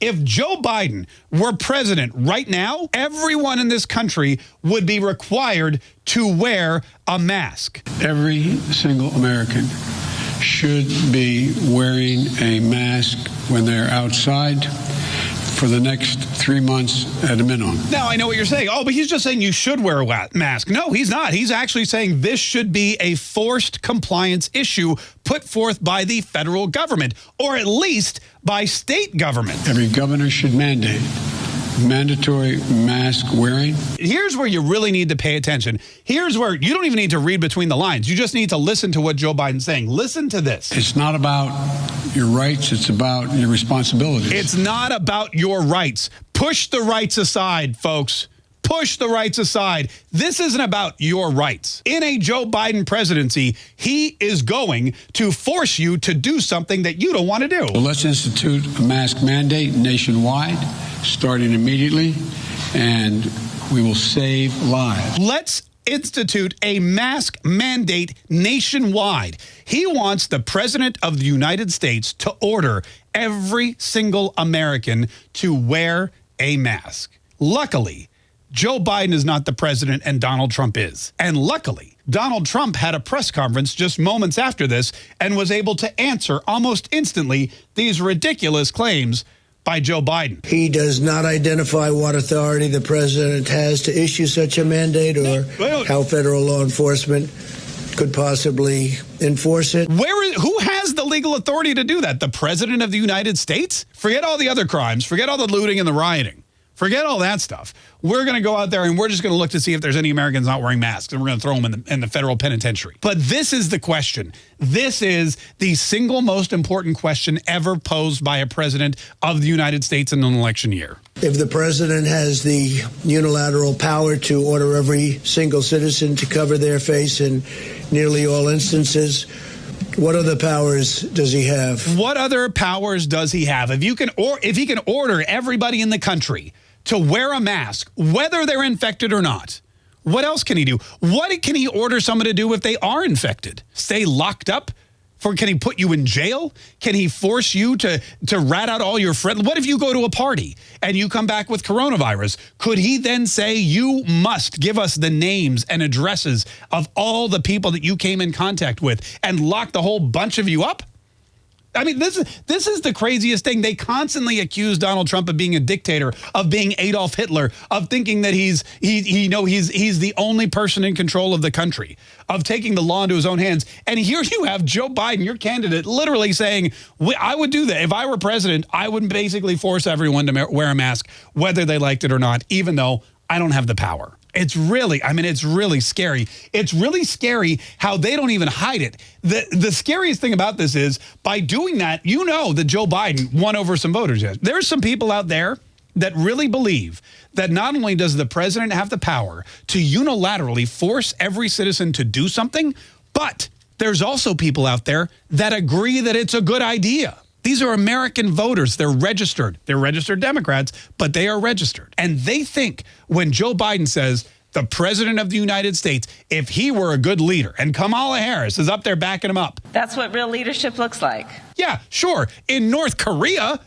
If Joe Biden were president right now, everyone in this country would be required to wear a mask. Every single American should be wearing a mask when they're outside for the next three months at a minimum. Now, I know what you're saying. Oh, but he's just saying you should wear a mask. No, he's not. He's actually saying this should be a forced compliance issue put forth by the federal government, or at least by state government. Every governor should mandate mandatory mask wearing. Here's where you really need to pay attention. Here's where you don't even need to read between the lines. You just need to listen to what Joe Biden's saying. Listen to this. It's not about your rights. It's about your responsibilities. It's not about your rights. Push the rights aside, folks push the rights aside. This isn't about your rights. In a Joe Biden presidency, he is going to force you to do something that you don't want to do. Well, let's institute a mask mandate nationwide, starting immediately, and we will save lives. Let's institute a mask mandate nationwide. He wants the president of the United States to order every single American to wear a mask. Luckily, Joe Biden is not the president and Donald Trump is. And luckily, Donald Trump had a press conference just moments after this and was able to answer almost instantly these ridiculous claims by Joe Biden. He does not identify what authority the president has to issue such a mandate or how federal law enforcement could possibly enforce it. Where is, who has the legal authority to do that? The president of the United States? Forget all the other crimes. Forget all the looting and the rioting. Forget all that stuff. We're going to go out there and we're just going to look to see if there's any Americans not wearing masks and we're going to throw them in the, in the federal penitentiary. But this is the question. This is the single most important question ever posed by a president of the United States in an election year. If the president has the unilateral power to order every single citizen to cover their face in nearly all instances, what other powers does he have? What other powers does he have? If you can or if he can order everybody in the country to wear a mask, whether they're infected or not. What else can he do? What can he order someone to do if they are infected? Stay locked up? For can he put you in jail? Can he force you to to rat out all your friends? What if you go to a party and you come back with coronavirus? Could he then say you must give us the names and addresses of all the people that you came in contact with and lock the whole bunch of you up? I mean, this is this is the craziest thing. They constantly accuse Donald Trump of being a dictator, of being Adolf Hitler, of thinking that he's he, he you know he's he's the only person in control of the country, of taking the law into his own hands. And here you have Joe Biden, your candidate, literally saying, "I would do that if I were president. I would basically force everyone to wear a mask, whether they liked it or not, even though I don't have the power." It's really, I mean, it's really scary. It's really scary how they don't even hide it. The, the scariest thing about this is by doing that, you know that Joe Biden won over some voters. There's some people out there that really believe that not only does the president have the power to unilaterally force every citizen to do something, but there's also people out there that agree that it's a good idea. These are American voters. They're registered. They're registered Democrats, but they are registered. And they think when Joe Biden says, the president of the United States, if he were a good leader, and Kamala Harris is up there backing him up. That's what real leadership looks like. Yeah, sure. In North Korea,